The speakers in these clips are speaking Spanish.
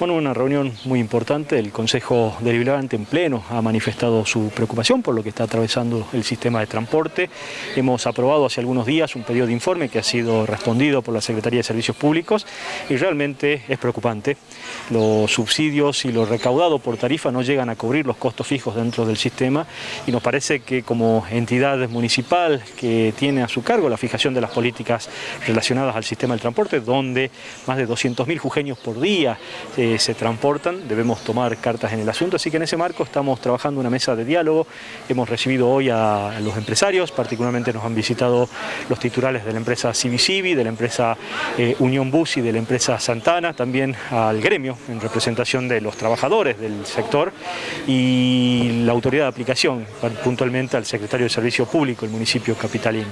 Bueno, una reunión muy importante, el Consejo Deliberante en pleno ha manifestado su preocupación por lo que está atravesando el sistema de transporte. Hemos aprobado hace algunos días un pedido de informe que ha sido respondido por la Secretaría de Servicios Públicos y realmente es preocupante. Los subsidios y lo recaudado por tarifa no llegan a cubrir los costos fijos dentro del sistema y nos parece que como entidad municipal que tiene a su cargo la fijación de las políticas relacionadas al sistema del transporte, donde más de 200.000 jujeños por día eh, se transportan, debemos tomar cartas en el asunto, así que en ese marco estamos trabajando una mesa de diálogo, hemos recibido hoy a los empresarios, particularmente nos han visitado los titulares de la empresa Civicivi, de la empresa eh, Unión Bus y de la empresa Santana, también al gremio en representación de los trabajadores del sector y la autoridad de aplicación, puntualmente al secretario de Servicio Público, el municipio capitalino.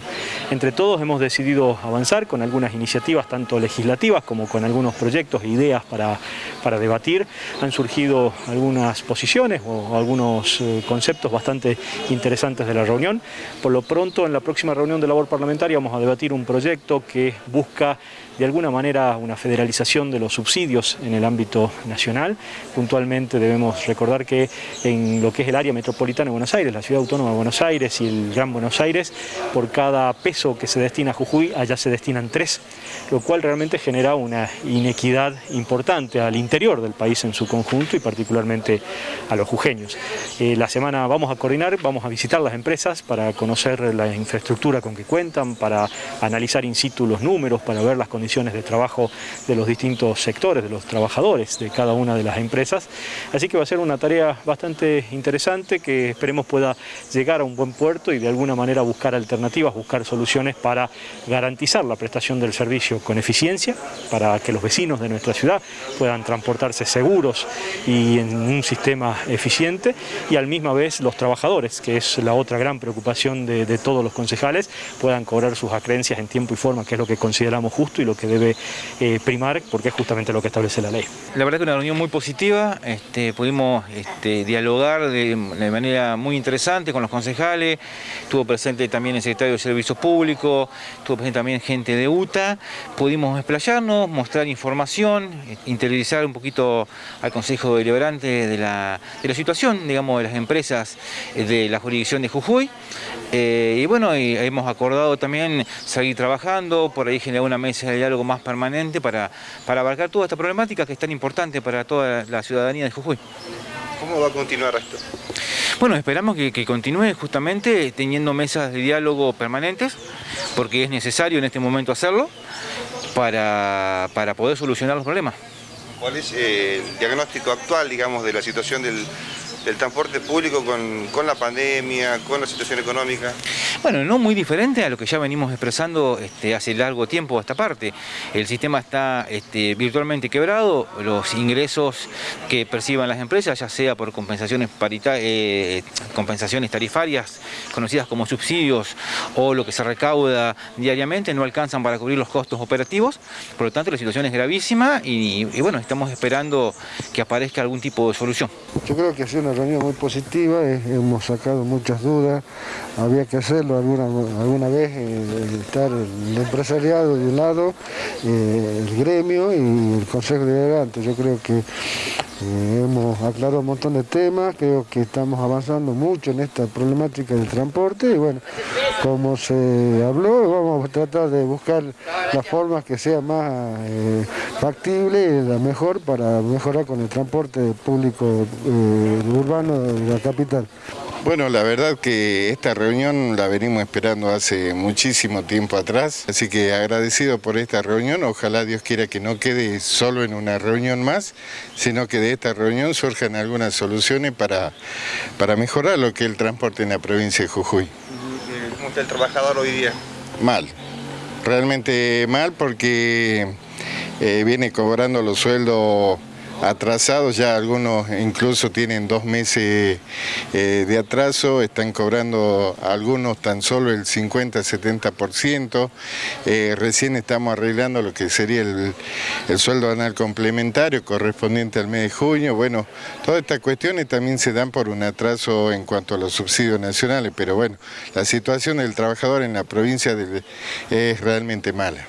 Entre todos hemos decidido avanzar con algunas iniciativas, tanto legislativas como con algunos proyectos e ideas para, para debatir. Han surgido algunas posiciones o algunos eh, conceptos bastante interesantes de la reunión. Por lo pronto, en la próxima reunión de labor parlamentaria vamos a debatir un proyecto que busca de alguna manera una federalización de los subsidios en el ámbito nacional. Puntualmente debemos recordar que en lo que es el área metropolitana de Buenos Aires, la ciudad autónoma de Buenos Aires y el Gran Buenos Aires, por cada peso que se destina a Jujuy, allá se destinan tres, lo cual realmente genera una inequidad importante al interior del país en su conjunto y particularmente a los jujeños. Eh, la semana vamos a coordinar, vamos a visitar las empresas para conocer la infraestructura con que cuentan, para analizar in situ los números, para ver las condiciones condiciones de trabajo de los distintos sectores, de los trabajadores de cada una de las empresas. Así que va a ser una tarea bastante interesante que esperemos pueda llegar a un buen puerto y de alguna manera buscar alternativas, buscar soluciones para garantizar la prestación del servicio con eficiencia, para que los vecinos de nuestra ciudad puedan transportarse seguros y en un sistema eficiente y al misma vez los trabajadores, que es la otra gran preocupación de, de todos los concejales, puedan cobrar sus acreencias en tiempo y forma, que es lo que consideramos justo y lo que debe eh, primar porque es justamente lo que establece la ley. La verdad que una reunión muy positiva, este, pudimos este, dialogar de, manera muy interesante con los concejales, estuvo presente también el secretario de Servicios Públicos, estuvo presente también gente de UTA, pudimos explayarnos, mostrar información, interiorizar un poquito al Consejo Deliberante de la, de la situación, digamos, de las empresas de la jurisdicción de Jujuy. Eh, y bueno, hemos acordado también seguir trabajando, por ahí generar una mesa de diálogo más permanente para, para abarcar toda esta problemática que es tan importante para toda la ciudadanía de Jujuy. ¿Cómo va a continuar esto? Bueno, esperamos que, que, continúe justamente teniendo mesas de diálogo permanentes, porque es necesario en este momento hacerlo para, para poder solucionar los problemas. ¿Cuál es eh, el diagnóstico actual, digamos, de la situación del, del transporte público con, con, la pandemia, con la situación económica? Bueno, no muy diferente a lo que ya venimos expresando este, hace largo tiempo esta parte. El sistema está este, virtualmente quebrado, los ingresos que perciban las empresas, ya sea por compensaciones, eh, compensaciones tarifarias, conocidas como subsidios, o lo que se recauda diariamente, no alcanzan para cubrir los costos operativos. Por lo tanto, la situación es gravísima y, y bueno, estamos esperando que aparezca algún tipo de solución. Yo creo que ha sido reunión muy positiva, eh, hemos sacado muchas dudas, había que hacerlo alguna, alguna vez, eh, estar el empresariado de un lado, eh, el gremio y el Consejo Deliberante. Yo creo que hemos aclarado un montón de temas, creo que estamos avanzando mucho en esta problemática del transporte y bueno, como se habló, vamos a tratar de buscar las formas que sea más eh, factible y la mejor para mejorar con el transporte público eh, urbano de la capital. Bueno, la verdad que esta reunión la venimos esperando hace muchísimo tiempo atrás, así que agradecido por esta reunión, ojalá Dios quiera que no quede solo en una reunión más, sino que de esta reunión surjan algunas soluciones para, para mejorar lo que es el transporte en la provincia de Jujuy. ¿Cómo está el trabajador hoy día? Mal, realmente mal porque eh, viene cobrando los sueldos atrasados, ya algunos incluso tienen dos meses eh, de atraso, están cobrando algunos tan solo el 50-70%, eh, recién estamos arreglando lo que sería el, el, sueldo anual complementario correspondiente al mes de junio, bueno, todas estas cuestiones también se dan por un atraso en cuanto a los subsidios nacionales, pero bueno, la situación del trabajador en la provincia es realmente mala.